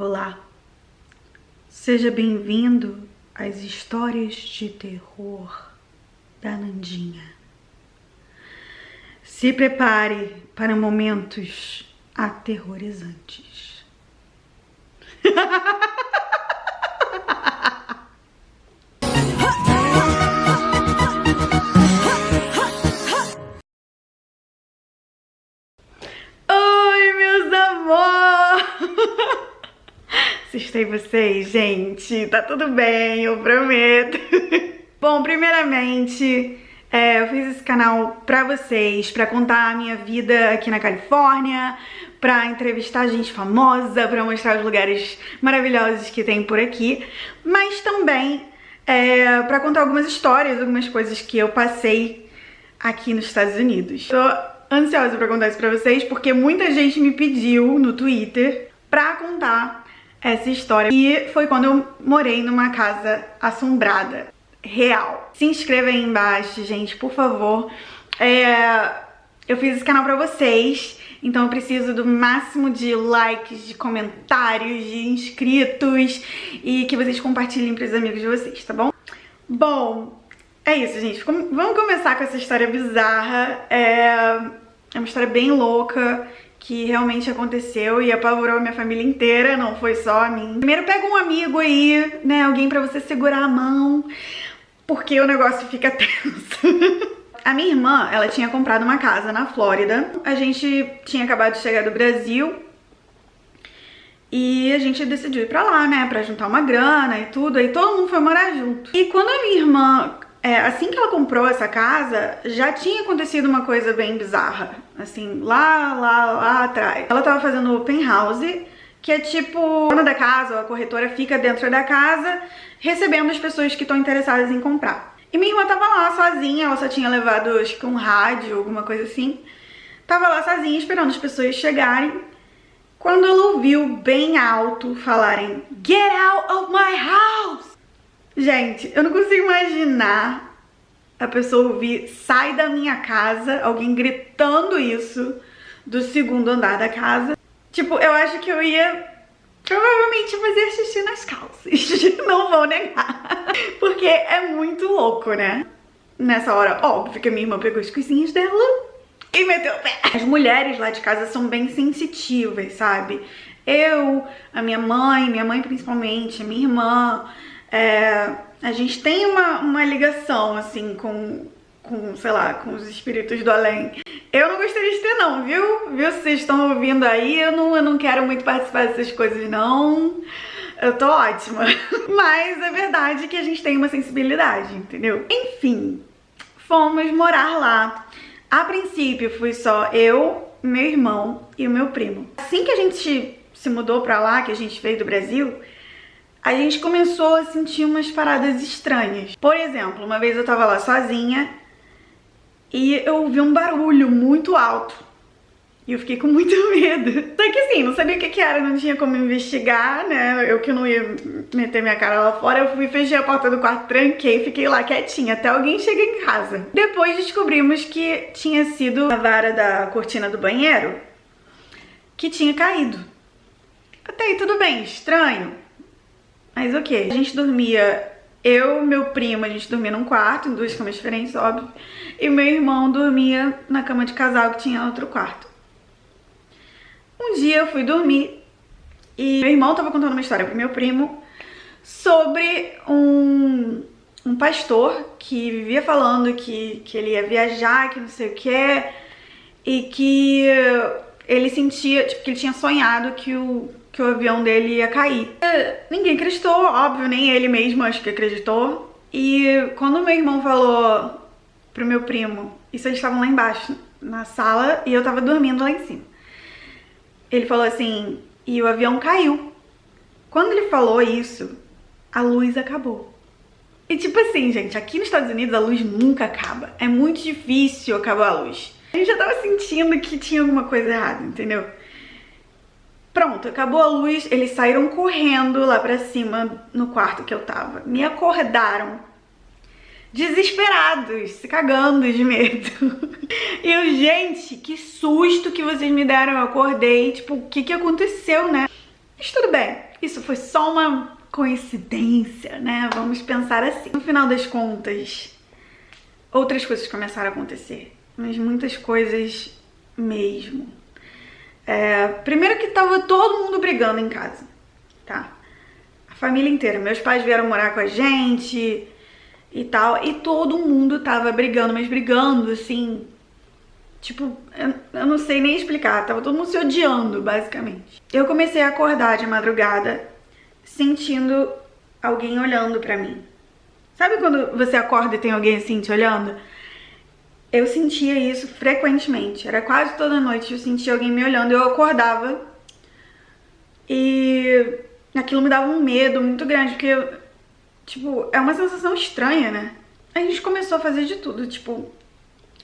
Olá, seja bem-vindo às histórias de terror da Nandinha. Se prepare para momentos aterrorizantes. Oi, meus amores! Assustei vocês, gente. Tá tudo bem, eu prometo. Bom, primeiramente, é, eu fiz esse canal pra vocês, pra contar a minha vida aqui na Califórnia, pra entrevistar gente famosa, pra mostrar os lugares maravilhosos que tem por aqui, mas também é, pra contar algumas histórias, algumas coisas que eu passei aqui nos Estados Unidos. Tô ansiosa pra contar isso pra vocês, porque muita gente me pediu no Twitter pra contar essa história. E foi quando eu morei numa casa assombrada, real. Se inscreva aí embaixo, gente, por favor. É, eu fiz esse canal pra vocês, então eu preciso do máximo de likes, de comentários, de inscritos e que vocês compartilhem pros amigos de vocês, tá bom? Bom, é isso, gente. Vamos começar com essa história bizarra. É, é uma história bem louca que realmente aconteceu e apavorou a minha família inteira, não foi só a mim. Primeiro pega um amigo aí, né, alguém pra você segurar a mão, porque o negócio fica tenso. a minha irmã, ela tinha comprado uma casa na Flórida, a gente tinha acabado de chegar do Brasil e a gente decidiu ir pra lá, né, pra juntar uma grana e tudo, aí todo mundo foi morar junto. E quando a minha irmã é, assim que ela comprou essa casa, já tinha acontecido uma coisa bem bizarra, assim, lá, lá, lá atrás. Ela tava fazendo open house, que é tipo, a dona da casa, a corretora fica dentro da casa, recebendo as pessoas que estão interessadas em comprar. E minha irmã tava lá sozinha, ela só tinha levado, acho que um rádio, alguma coisa assim. Tava lá sozinha, esperando as pessoas chegarem. Quando ela ouviu bem alto falarem, Get out of my house! Gente, eu não consigo imaginar a pessoa ouvir sai da minha casa, alguém gritando isso do segundo andar da casa. Tipo, eu acho que eu ia provavelmente fazer xixi nas calças. Não vou negar. Porque é muito louco, né? Nessa hora, óbvio que a minha irmã pegou as coisinhas dela e meteu o pé. As mulheres lá de casa são bem sensitivas, sabe? Eu, a minha mãe, minha mãe principalmente, a minha irmã, é, a gente tem uma, uma ligação, assim, com, com, sei lá, com os espíritos do além. Eu não gostaria de ter não, viu? Viu? Se vocês estão ouvindo aí, eu não, eu não quero muito participar dessas coisas não. Eu tô ótima. Mas é verdade que a gente tem uma sensibilidade, entendeu? Enfim, fomos morar lá. A princípio fui só eu, meu irmão e o meu primo. Assim que a gente se mudou pra lá, que a gente veio do Brasil, a gente começou a sentir umas paradas estranhas. Por exemplo, uma vez eu tava lá sozinha e eu ouvi um barulho muito alto. E eu fiquei com muito medo. Só que assim, não sabia o que, era, não tinha como investigar, né? Eu que não ia meter minha cara lá fora, eu fui, fechei a porta do quarto, tranquei, fiquei lá quietinha até alguém chegar em casa. Depois descobrimos que tinha sido a vara da cortina do banheiro que tinha caído. Até aí tudo bem, estranho. Mas ok, a gente dormia, eu meu primo, a gente dormia num quarto, em duas camas diferentes, óbvio. E meu irmão dormia na cama de casal que tinha outro quarto. Um dia eu fui dormir e meu irmão tava contando uma história pro meu primo sobre um, um pastor que vivia falando que, que ele ia viajar, que não sei o que, e que ele sentia, tipo, que ele tinha sonhado que o que o avião dele ia cair. É, ninguém acreditou, óbvio, nem ele mesmo acho que acreditou. E quando meu irmão falou pro meu primo, isso eles estavam lá embaixo, na sala, e eu tava dormindo lá em cima. Ele falou assim, e o avião caiu. Quando ele falou isso, a luz acabou. E tipo assim, gente, aqui nos Estados Unidos a luz nunca acaba. É muito difícil acabar a luz. A gente já tava sentindo que tinha alguma coisa errada, entendeu? Pronto, acabou a luz, eles saíram correndo lá pra cima no quarto que eu tava. Me acordaram, desesperados, se cagando de medo. E eu, gente, que susto que vocês me deram. Eu acordei, tipo, o que que aconteceu, né? Mas tudo bem. isso foi só uma coincidência, né? Vamos pensar assim. No final das contas, outras coisas começaram a acontecer, mas muitas coisas mesmo. É, primeiro que tava todo mundo brigando em casa, tá? A família inteira. Meus pais vieram morar com a gente e tal, e todo mundo tava brigando, mas brigando assim. Tipo, eu, eu não sei nem explicar, tava todo mundo se odiando, basicamente. Eu comecei a acordar de madrugada sentindo alguém olhando pra mim. Sabe quando você acorda e tem alguém assim te olhando? Eu sentia isso frequentemente, era quase toda noite eu sentia alguém me olhando, eu acordava. E aquilo me dava um medo muito grande, porque, tipo, é uma sensação estranha, né? A gente começou a fazer de tudo, tipo,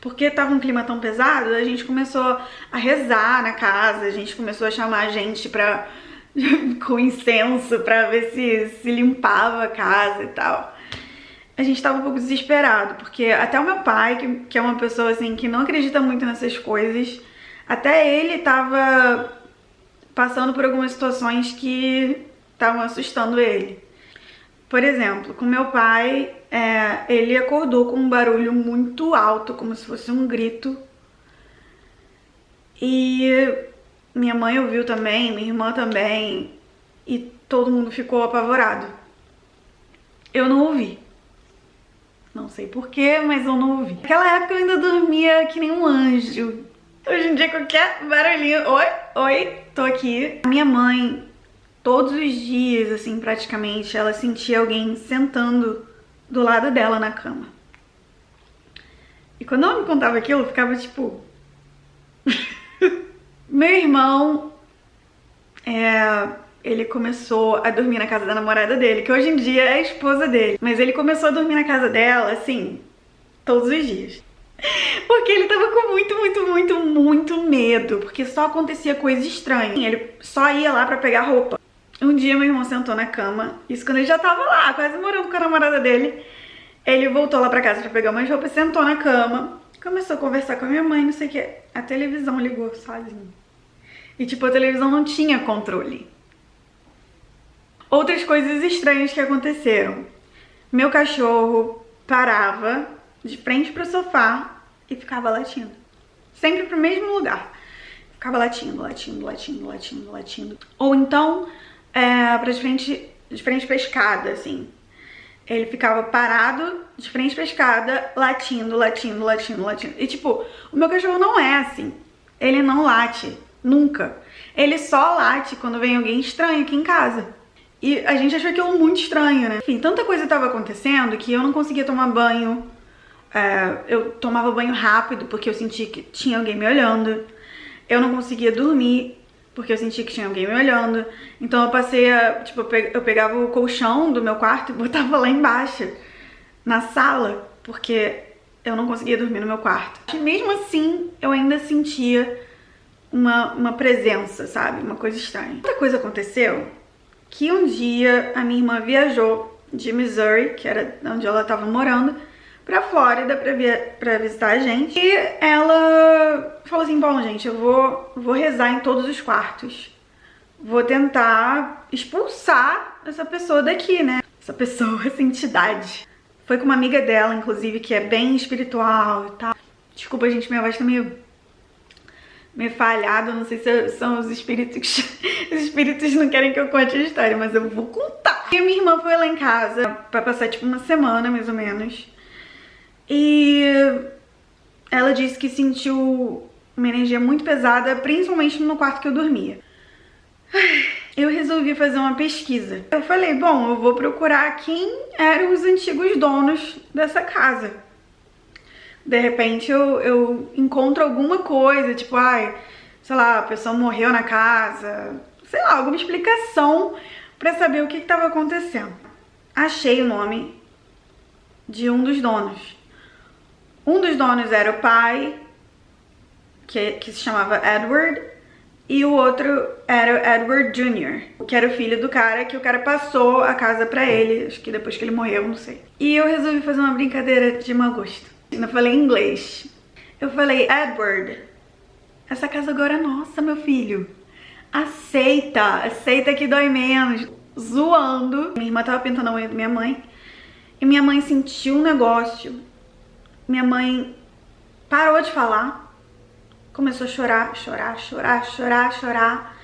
porque tava um clima tão pesado, a gente começou a rezar na casa, a gente começou a chamar a gente pra, com incenso pra ver se, se limpava a casa e tal a gente tava um pouco desesperado, porque até o meu pai, que, que é uma pessoa assim que não acredita muito nessas coisas, até ele tava passando por algumas situações que estavam assustando ele. Por exemplo, com meu pai, é, ele acordou com um barulho muito alto, como se fosse um grito. E minha mãe ouviu também, minha irmã também, e todo mundo ficou apavorado. Eu não ouvi. Sei porquê, mas eu não ouvi. Naquela época eu ainda dormia que nem um anjo. Hoje em dia qualquer barulhinho, oi, oi, tô aqui. A minha mãe, todos os dias, assim, praticamente, ela sentia alguém sentando do lado dela na cama. E quando ela me contava aquilo, eu ficava tipo... Meu irmão é, ele começou a dormir na casa da namorada dele, que hoje em dia é a esposa dele. Mas ele começou a dormir na casa dela, assim, todos os dias. Porque ele tava com muito, muito, muito, muito medo, porque só acontecia coisa estranha. Ele só ia lá pra pegar roupa. Um dia meu irmão sentou na cama, isso quando ele já tava lá, quase morando com a namorada dele. Ele voltou lá pra casa pra pegar umas roupas, sentou na cama, começou a conversar com a minha mãe, não sei o que. A televisão ligou sozinho. E tipo, a televisão não tinha controle. Outras coisas estranhas que aconteceram. Meu cachorro parava de frente pro sofá e ficava latindo. Sempre pro mesmo lugar. Ficava latindo, latindo, latindo, latindo, latindo. Ou então, é, pra de frente, de frente escada, assim. Ele ficava parado de frente pra escada, latindo, latindo, latindo, latindo. E tipo, o meu cachorro não é assim. Ele não late, nunca. Ele só late quando vem alguém estranho aqui em casa. E a gente achou aquilo muito estranho, né? Enfim, tanta coisa estava acontecendo que eu não conseguia tomar banho. É, eu tomava banho rápido porque eu sentia que tinha alguém me olhando. Eu não conseguia dormir porque eu sentia que tinha alguém me olhando. Então eu passei a, tipo, eu pegava o colchão do meu quarto e botava lá embaixo, na sala, porque eu não conseguia dormir no meu quarto. E mesmo assim, eu ainda sentia uma, uma presença, sabe? Uma coisa estranha. Outra coisa aconteceu que um dia a minha irmã viajou de Missouri, que era onde ela estava morando, pra Flórida pra, via pra visitar a gente. E ela falou assim, bom, gente, eu vou, vou rezar em todos os quartos. Vou tentar expulsar essa pessoa daqui, né? Essa pessoa, essa entidade. Foi com uma amiga dela, inclusive, que é bem espiritual e tal. Desculpa, gente, minha voz tá meio meio falhado, não sei se são os espíritos, os espíritos não querem que eu conte a história, mas eu vou contar. E a minha irmã foi lá em casa pra passar tipo uma semana, mais ou menos, e ela disse que sentiu uma energia muito pesada, principalmente no quarto que eu dormia. Eu resolvi fazer uma pesquisa. Eu falei, bom, eu vou procurar quem eram os antigos donos dessa casa de repente eu, eu encontro alguma coisa, tipo, ai, sei lá, a pessoa morreu na casa, sei lá, alguma explicação pra saber o que estava acontecendo. Achei o nome de um dos donos. Um dos donos era o pai, que, que se chamava Edward, e o outro era o Edward Jr., que era o filho do cara, que o cara passou a casa pra ele, acho que depois que ele morreu, não sei. E eu resolvi fazer uma brincadeira de mau gosto. Eu falei em inglês. Eu falei, Edward, essa casa agora é nossa, meu filho. aceita, aceita que dói menos. Zoando. Minha irmã tava pintando a unha da minha mãe. E minha mãe sentiu um negócio. Minha mãe parou de falar. Começou a chorar, chorar, chorar, chorar, chorar.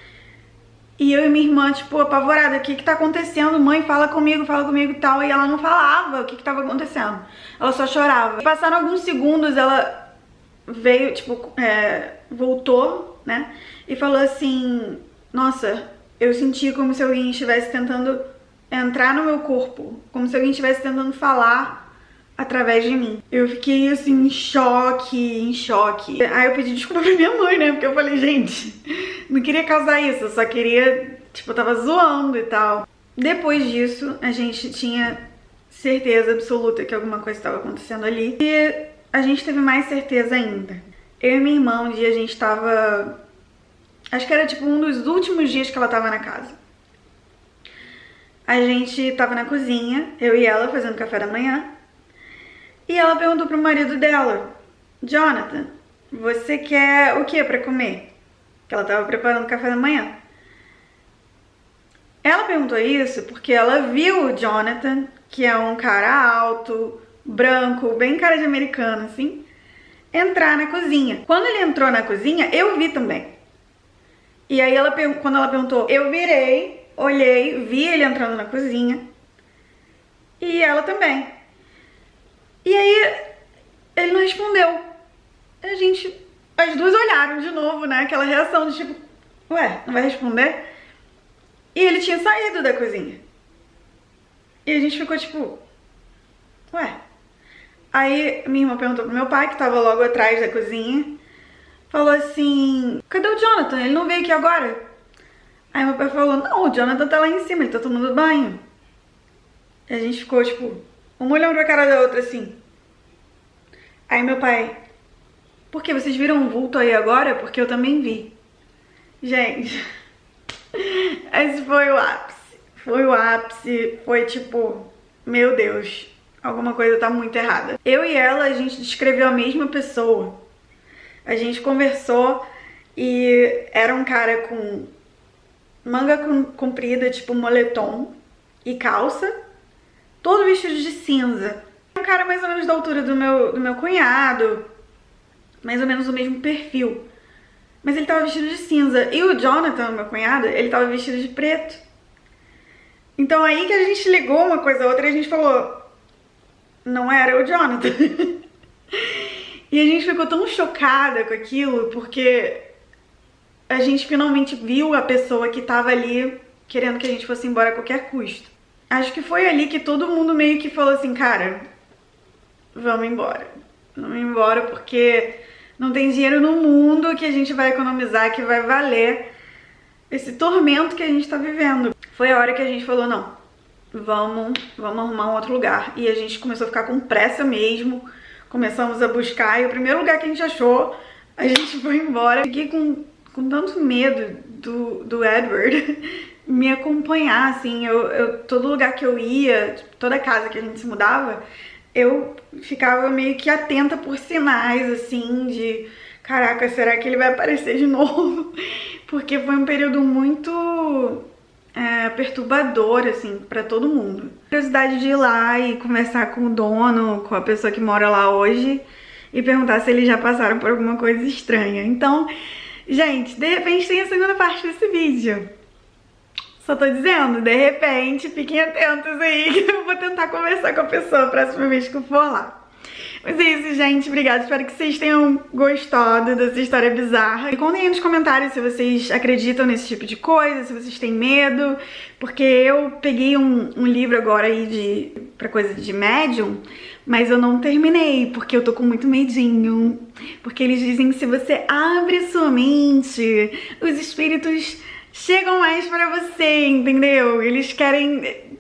E eu e minha irmã, tipo, apavorada, o que que tá acontecendo? Mãe, fala comigo, fala comigo e tal. E ela não falava o que que tava acontecendo. Ela só chorava. Passaram alguns segundos, ela veio, tipo, é, voltou, né? E falou assim, nossa, eu senti como se alguém estivesse tentando entrar no meu corpo. Como se alguém estivesse tentando falar através de mim. Eu fiquei assim, em choque, em choque. Aí eu pedi desculpa pra minha mãe, né? Porque eu falei, gente, não queria causar isso, eu só queria, tipo, eu tava zoando e tal. Depois disso, a gente tinha certeza absoluta que alguma coisa estava acontecendo ali. E a gente teve mais certeza ainda. Eu e minha irmã, um dia a gente tava... Acho que era tipo um dos últimos dias que ela tava na casa. A gente tava na cozinha, eu e ela fazendo café da manhã. E ela perguntou pro marido dela, Jonathan, você quer o que para comer? Que ela tava preparando café da manhã. Ela perguntou isso porque ela viu o Jonathan, que é um cara alto, branco, bem cara de americano, assim, entrar na cozinha. Quando ele entrou na cozinha, eu vi também. E aí, ela, quando ela perguntou, eu virei, olhei, vi ele entrando na cozinha. E ela também. E aí ele não respondeu. A gente, as duas olharam de novo, né? Aquela reação de tipo, ué, não vai responder? E ele tinha saído da cozinha. E a gente ficou tipo, ué. Aí minha irmã perguntou pro meu pai, que tava logo atrás da cozinha, falou assim, cadê o Jonathan? Ele não veio aqui agora? Aí meu pai falou, não, o Jonathan tá lá em cima, ele tá tomando banho. E a gente ficou tipo, uma olhando pra cara da outra assim. Aí meu pai, por que vocês viram um vulto aí agora? Porque eu também vi. Gente, esse foi o ápice. Foi o ápice, foi tipo, meu Deus, alguma coisa tá muito errada. Eu e ela, a gente descreveu a mesma pessoa. A gente conversou e era um cara com manga comprida, tipo moletom e calça todo vestido de cinza. Um cara mais ou menos da altura do meu, do meu cunhado, mais ou menos o mesmo perfil. Mas ele tava vestido de cinza. E o Jonathan, meu cunhado, ele tava vestido de preto. Então aí que a gente ligou uma coisa a outra e a gente falou, não era o Jonathan. e a gente ficou tão chocada com aquilo, porque a gente finalmente viu a pessoa que tava ali querendo que a gente fosse embora a qualquer custo. Acho que foi ali que todo mundo meio que falou assim, cara, vamos embora. Vamos embora porque não tem dinheiro no mundo que a gente vai economizar, que vai valer esse tormento que a gente tá vivendo. Foi a hora que a gente falou, não, vamos, vamos arrumar um outro lugar. E a gente começou a ficar com pressa mesmo, começamos a buscar, e o primeiro lugar que a gente achou, a gente foi embora. Fiquei com, com tanto medo do, do Edward, me acompanhar, assim, eu, eu, todo lugar que eu ia, toda casa que a gente se mudava, eu ficava meio que atenta por sinais, assim, de caraca, será que ele vai aparecer de novo? Porque foi um período muito é, perturbador, assim, pra todo mundo. Curiosidade de ir lá e conversar com o dono, com a pessoa que mora lá hoje, e perguntar se eles já passaram por alguma coisa estranha. Então, gente, de repente tem a segunda parte desse vídeo. Só tô dizendo, de repente, fiquem atentos aí que eu vou tentar conversar com a pessoa a próxima vez que eu for lá. Mas é isso, gente. Obrigada. Espero que vocês tenham gostado dessa história bizarra. E contem aí nos comentários se vocês acreditam nesse tipo de coisa, se vocês têm medo. Porque eu peguei um, um livro agora aí de, pra coisa de médium, mas eu não terminei, porque eu tô com muito medinho. Porque eles dizem que se você abre sua mente, os espíritos chegam mais pra você, entendeu? Eles querem,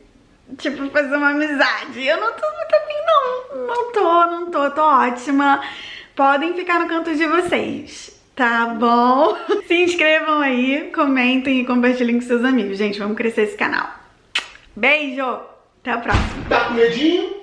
tipo, fazer uma amizade. Eu não tô muito afim, não. Não tô, não tô, tô ótima. Podem ficar no canto de vocês. Tá bom? Se inscrevam aí, comentem e compartilhem com seus amigos. Gente, vamos crescer esse canal. Beijo! Até a próxima. Tá com medinho?